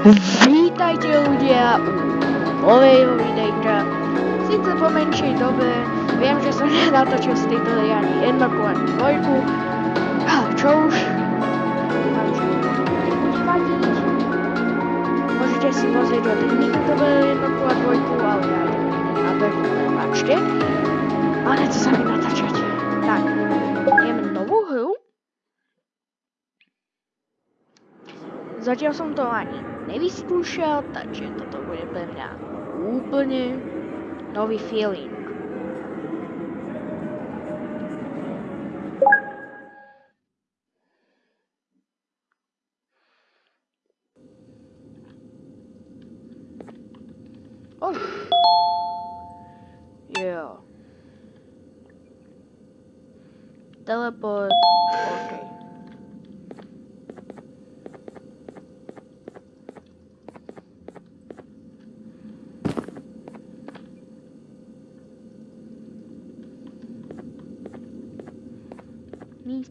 Vítajte ľudia u nového videjka. Sice po menšej dobe, viem, že som nenatočil z tejto ani jednotku, ani dvojku, ale čo už, dúfam, že to. Môžete si pozrieť od iných youtuberov jednotku a dvojku, ale ja na bežu, prepačte. Ale nechce sa mi natáčať. Tak, ideme novú hru. Zatiaľ som to ani nevyskúšal, takže toto bude pre mňa úplne nový feeling. Oh. Yeah. Teleport.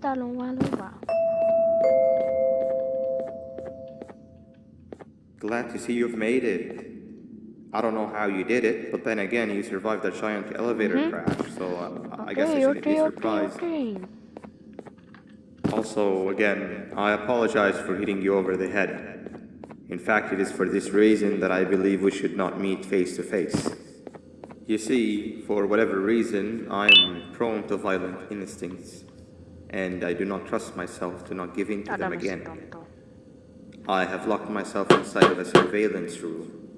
Lua. Glad to see you've made it. I don't know how you did it, but then again, you survived that giant elevator Mhm. crash, so uh, I guess I Okay, shouldn't be okay, okay, surprised. okay. Also, again, I apologize for hitting you over the head. In fact, it is for this reason that I believe we should not meet face to face. You see, for whatever reason, I am prone to violent instincts, and I do not trust myself to not give in to them again. I have locked myself inside of a surveillance room.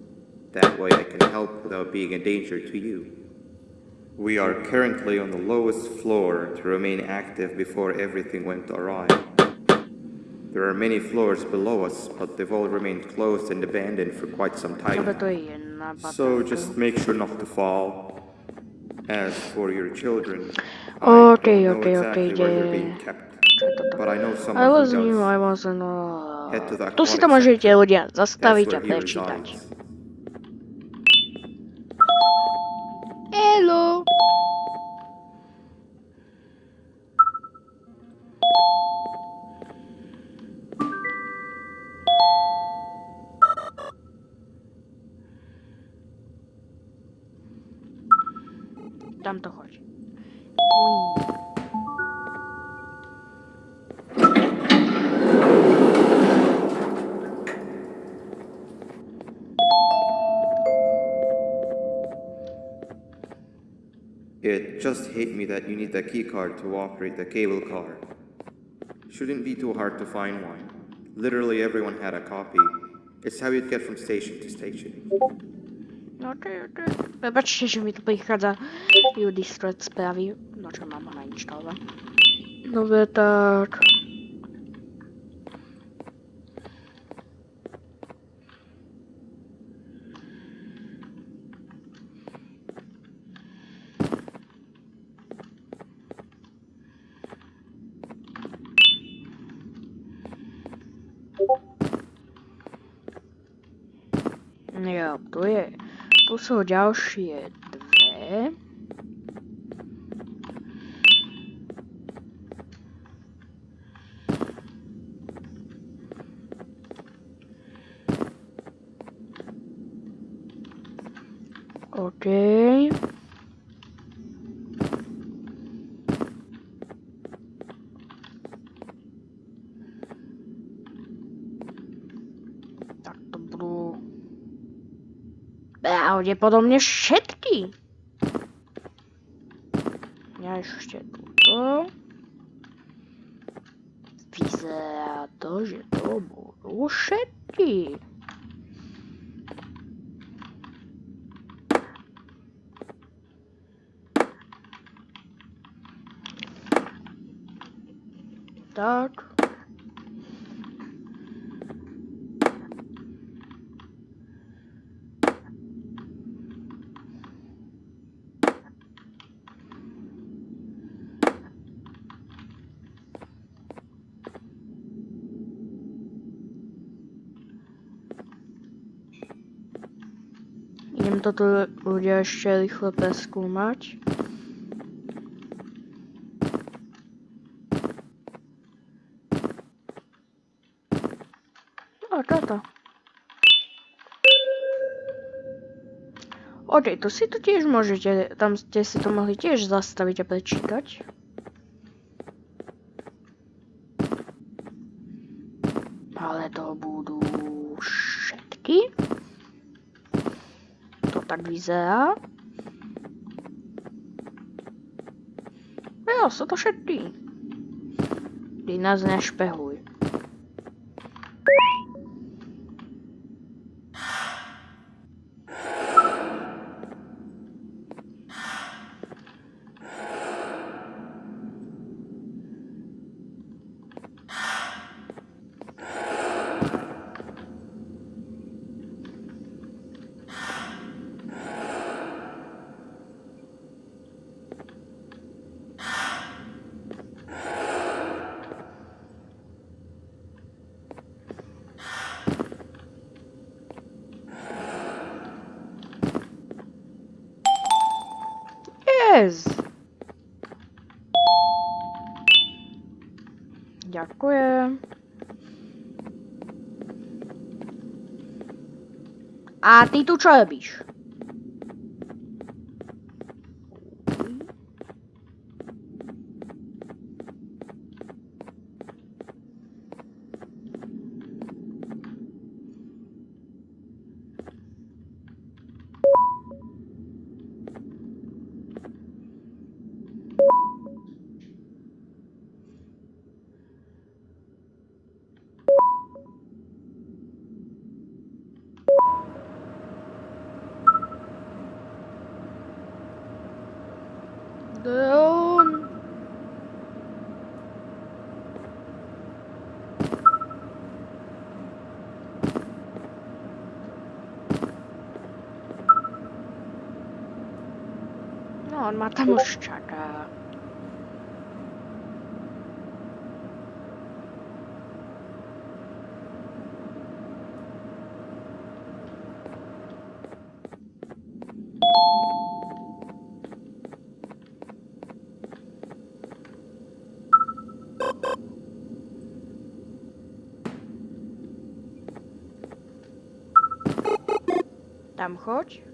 That way I can help without being a danger to you. We are currently on the lowest floor to remain active before everything went awry. There are many floors below us, but they've all remained closed and abandoned for quite some time. Dobre, to now. je jedna So just make sure not to fall. As for your children, okay, I okay, okay, exactly yeah. I was, I wasn't, uh... Tu si to môžete ľudia zastaviť a prečítať. It just hit me that you need the key card to operate the cable car. Shouldn't be too hard to find one. Literally everyone had a copy. It's how you'd get from station to station. No ty, ty. Wybaczcie, że mi tu prichádza Udistrat spraví. No čo mám nainštalovať. No tak... Tu sú ďalšie dve. Prawdopodobnie szybki. Ja już się tu. Widzę to, że to było. Tak. musím toto ľudia ešte rýchle preskúmať. No, a toto. OK, to si tu tiež môžete, tam ste si to mohli tiež zastaviť a prečítať. Ale to budú všetky. Tak vyzerá. Jo, sú to všetky. Ty nás nešpehuj. Yes. Ďakujem. A ty tu čo robíš? on mata muszczaka. Tam chodź.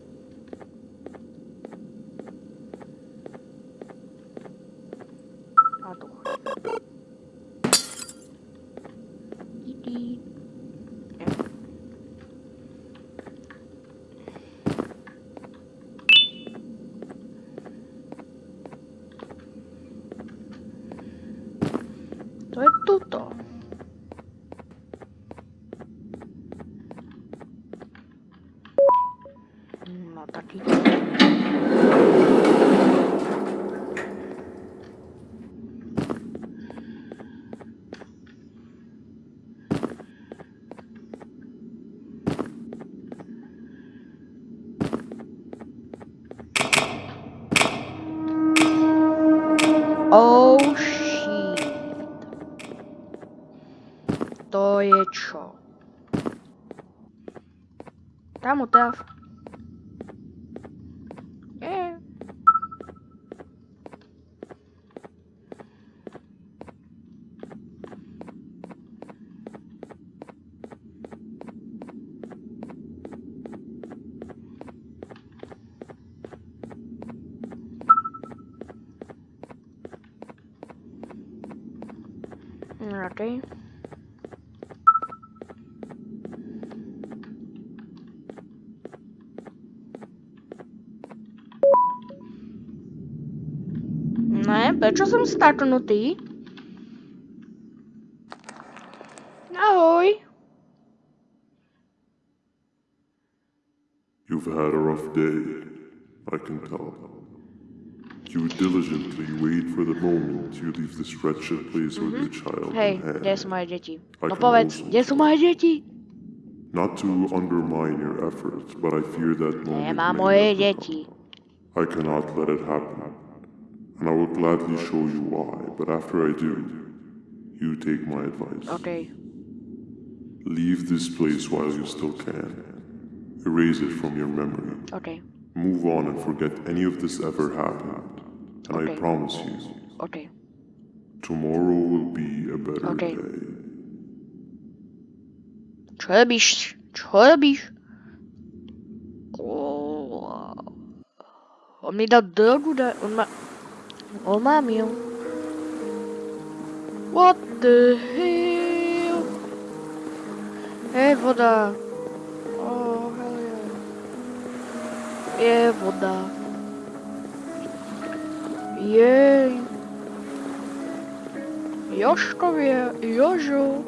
Oh shit. To je čo? Tam utáv. Okej. Ne, prečo som staknutý? Ahoj. You've had a rough day, I can tell. You diligently wait for the moment you leave this wretched place with the child Hej, in hand. kde sú moje deti? I No povedz, also- kde moje deti? Not to undermine your efforts, but I fear that moment Nemám may moje come. I cannot let it happen, and I will gladly show you why, but after I do, you take my advice. Okay. Leave this place while you still can. Erase it from your memory. Okay. Move on and forget any of this ever happened. And I promise you, Okej. tomorrow will be a better Okay. day. Čo robíš? Oh. Mi dal drogu da... On ma... On má mil. What the hell? Hej, voda. Oh, hell yeah. Je voda. Jej. Joškově, Jožo.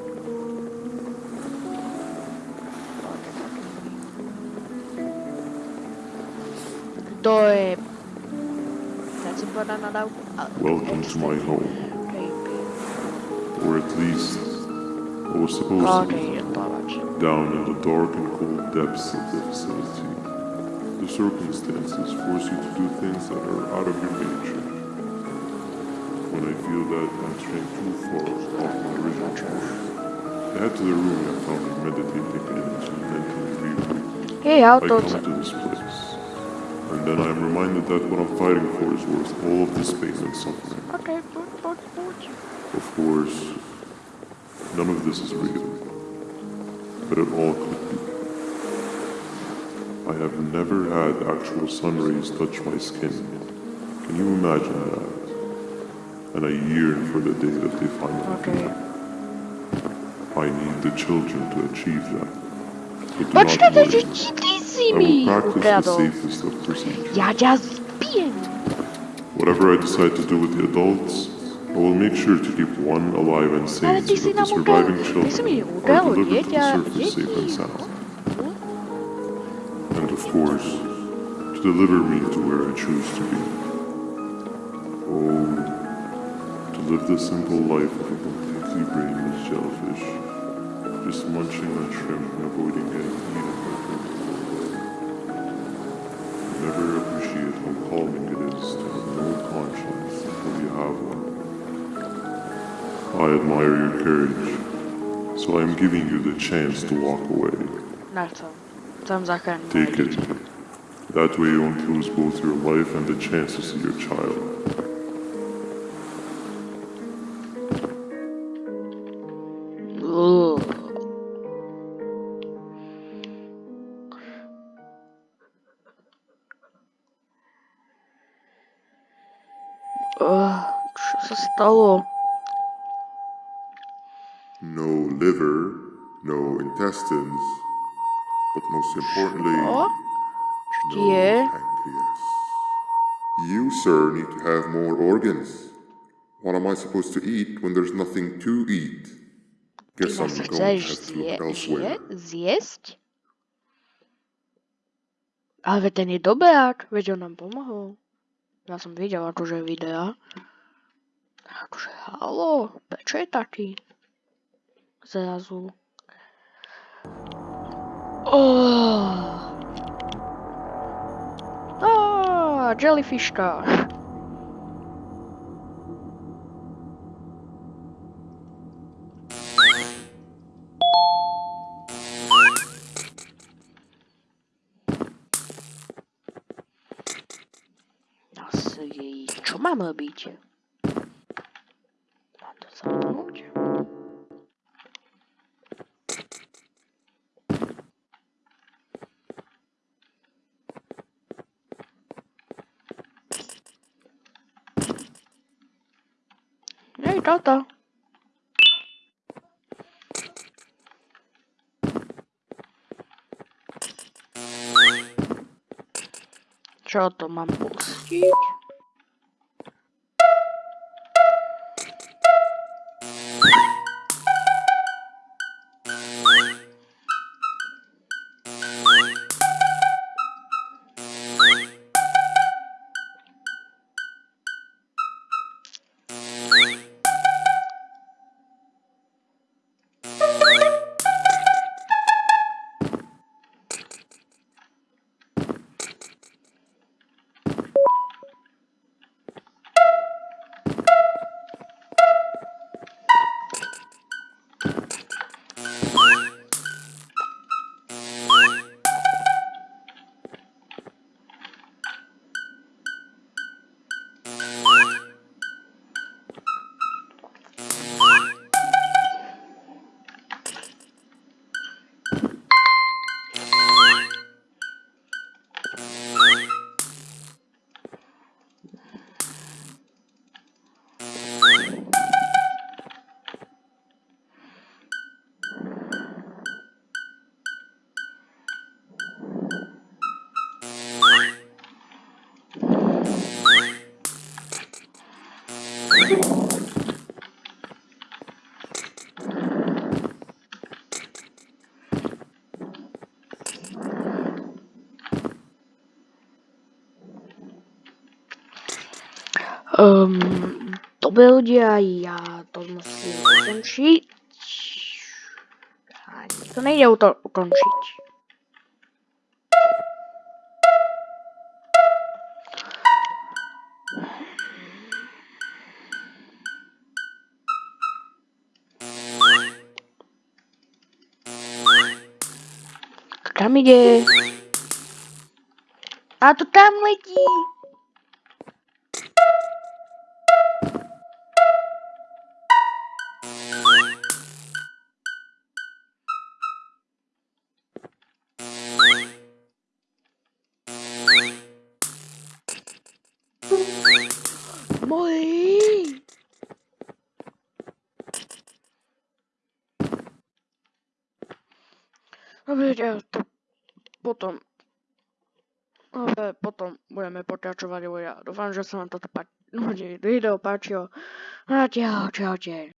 To je... Teď jsem byla na Welcome to my home. Or at least, I was supposed to be. Down in the dark and cold depths of the facility, the circumstances force you to do things that are out of your nature. When I feel that I'm straying too far off my original course, I head to the room I found in meditating in to mentally regroup. Hej, I come to this place, and then I am reminded that what I'm fighting for is worth all of this pain and suffering. Ok, but, pojď, pojď. Of course, none of this is real, but it all could be. I have never had actual sun rays touch my skin. Can you imagine that? And I yearn for the day that they finally Ok. do. I need the children to achieve that. But do Počkej, not teď worry. ti I will practice the safest of procedures. Já tě zbijem. Whatever I decide to do with the adults, I will make sure to keep one alive and sane so that the surviving ty jsi mi children are delivered to the surface safe and sound. And of course, to deliver me to where I choose to be. Oh, live the simple life of a completely brainless jellyfish, just munching on shrimp and avoiding getting eaten by. Never appreciate how calming it is to have no conscience until you have one. I admire your courage, so I am giving you the chance to walk away. Nechcem. Chcem zachránit moje Take it. That way you won't lose both your life and the chance to see your child. Se stalo? No liver, no intestines, but most importantly, O? Co ti pancreas. You, sir, need to have more organs. What am I supposed to eat when there's nothing to eat? Guess I'm going to have to look elsewhere. zjesť? Ale veď ten je dobrák, veď on nám pomohol. Ja som videl akože videa. Akože halo, prečo je taký? Zrazu. Oh. Ah, jellyfishka. Asi, čo mám robiť? samoggia. Ehi Toto! Ciao, Toman Buschi. Ehm, um, dobre ľudia, ja to musím ukončiť. Ani to nejde to ukončiť. Kam ide? A to tam letí! Dobre, ja to potom ale potom budeme pokračovať, ja dúfam, že sa vám toto video páčilo. A čau, čaute.